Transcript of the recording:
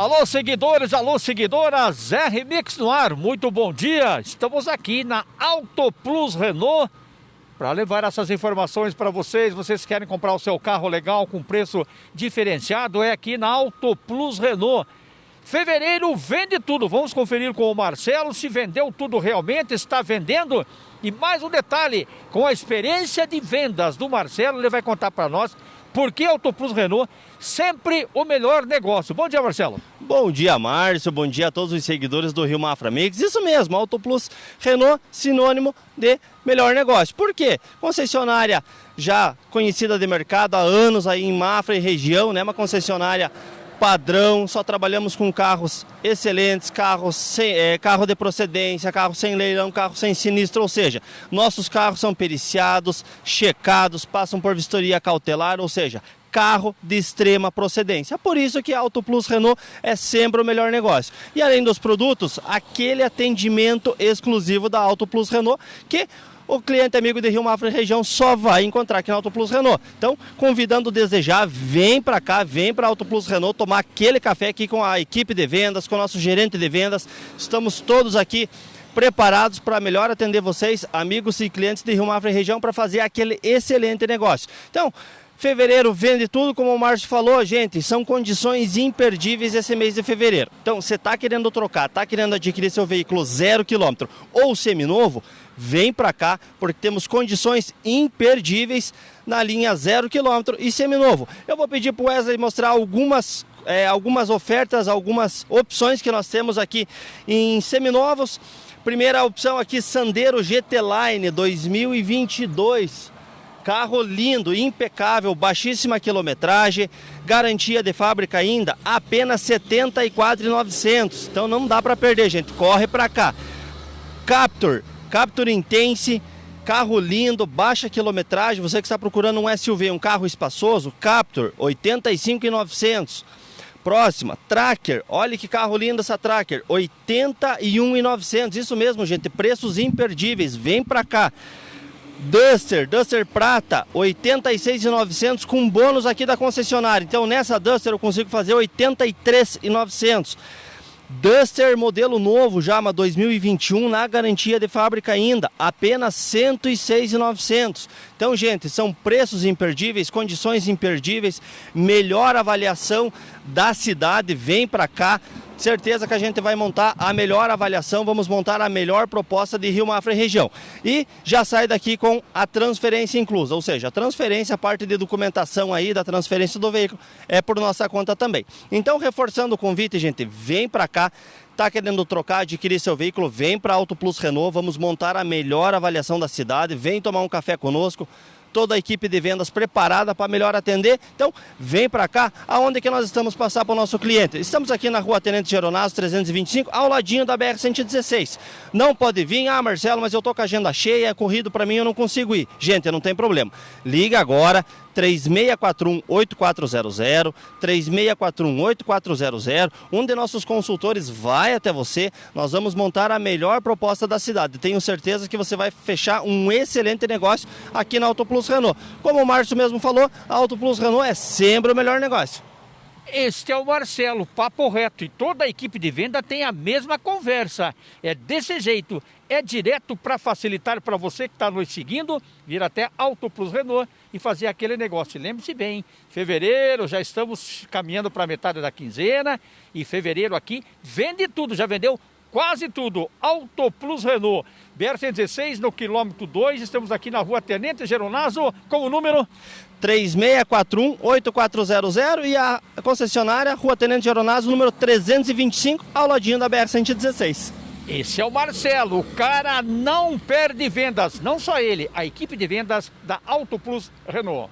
Alô, seguidores, alô, seguidoras, R Mix no ar, muito bom dia. Estamos aqui na Auto Plus Renault para levar essas informações para vocês. Vocês querem comprar o seu carro legal com preço diferenciado? É aqui na Auto Plus Renault. Fevereiro vende tudo. Vamos conferir com o Marcelo se vendeu tudo realmente, está vendendo. E mais um detalhe, com a experiência de vendas do Marcelo, ele vai contar para nós por que Auto Plus Renault sempre o melhor negócio. Bom dia, Marcelo. Bom dia, Márcio. Bom dia a todos os seguidores do Rio Mafra Mix. Isso mesmo, Auto Plus Renault, sinônimo de melhor negócio. Por quê? Concessionária já conhecida de mercado há anos aí em Mafra e região, né? Uma concessionária padrão, só trabalhamos com carros excelentes, carros sem, é, carro de procedência, carro sem leilão, carro sem sinistro, ou seja, nossos carros são periciados, checados, passam por vistoria cautelar, ou seja, carro de extrema procedência. Por isso que a Auto Plus Renault é sempre o melhor negócio. E além dos produtos, aquele atendimento exclusivo da Auto Plus Renault, que o cliente amigo de Rio Mafra e região só vai encontrar aqui na Auto Plus Renault. Então, convidando desejar, vem para cá, vem para Auto Plus Renault tomar aquele café aqui com a equipe de vendas, com o nosso gerente de vendas. Estamos todos aqui preparados para melhor atender vocês, amigos e clientes de Rio Mafra e região, para fazer aquele excelente negócio. Então, Fevereiro vende tudo, como o Márcio falou, gente, são condições imperdíveis esse mês de fevereiro. Então, você está querendo trocar, está querendo adquirir seu veículo zero quilômetro ou seminovo, vem para cá, porque temos condições imperdíveis na linha zero quilômetro e seminovo. Eu vou pedir para o Wesley mostrar algumas, é, algumas ofertas, algumas opções que nós temos aqui em seminovos. Primeira opção aqui, Sandero GT Line 2022 Carro lindo, impecável, baixíssima quilometragem, garantia de fábrica ainda, apenas 74,900. Então não dá para perder, gente. Corre para cá. Captur, Captur Intense, carro lindo, baixa quilometragem. Você que está procurando um SUV, um carro espaçoso, Captur, 85,900. Próxima, Tracker. Olha que carro lindo essa Tracker, 81,900. Isso mesmo, gente, preços imperdíveis. Vem para cá. Duster, Duster Prata, 86,900 com bônus aqui da concessionária. Então nessa Duster eu consigo fazer 83,900. Duster modelo novo, Jama 2021, na garantia de fábrica ainda, apenas 106,900. Então, gente, são preços imperdíveis, condições imperdíveis, melhor avaliação da cidade, vem para cá. Certeza que a gente vai montar a melhor avaliação, vamos montar a melhor proposta de Rio Mafra e região. E já sai daqui com a transferência inclusa, ou seja, a transferência, a parte de documentação aí da transferência do veículo é por nossa conta também. Então, reforçando o convite, gente, vem para cá, Está querendo trocar, adquirir seu veículo, vem para Auto Plus Renault, vamos montar a melhor avaliação da cidade, vem tomar um café conosco toda a equipe de vendas preparada para melhor atender. Então, vem para cá, aonde que nós estamos passar para o nosso cliente. Estamos aqui na rua Tenente Geronazo 325, ao ladinho da BR-116. Não pode vir, ah Marcelo, mas eu tô com a agenda cheia, é corrido para mim, eu não consigo ir. Gente, não tem problema. Liga agora, 3641-8400, 3641-8400. Um de nossos consultores vai até você. Nós vamos montar a melhor proposta da cidade. Tenho certeza que você vai fechar um excelente negócio aqui na Auto Plus Renault. Como o Márcio mesmo falou, a Auto Plus Renault é sempre o melhor negócio. Este é o Marcelo, papo reto, e toda a equipe de venda tem a mesma conversa. É desse jeito, é direto para facilitar para você que está nos seguindo, vir até Auto Plus Renault e fazer aquele negócio. Lembre-se bem, fevereiro, já estamos caminhando para a metade da quinzena, e fevereiro aqui vende tudo, já vendeu quase tudo. Auto Plus Renault, BR-116 no quilômetro 2, estamos aqui na rua Tenente Geronazo, com o número 3641-8400 e a concessionária Rua Tenente Geronazo, número 325, ao ladinho da BR-116. Esse é o Marcelo, o cara não perde vendas, não só ele, a equipe de vendas da Auto Plus Renault.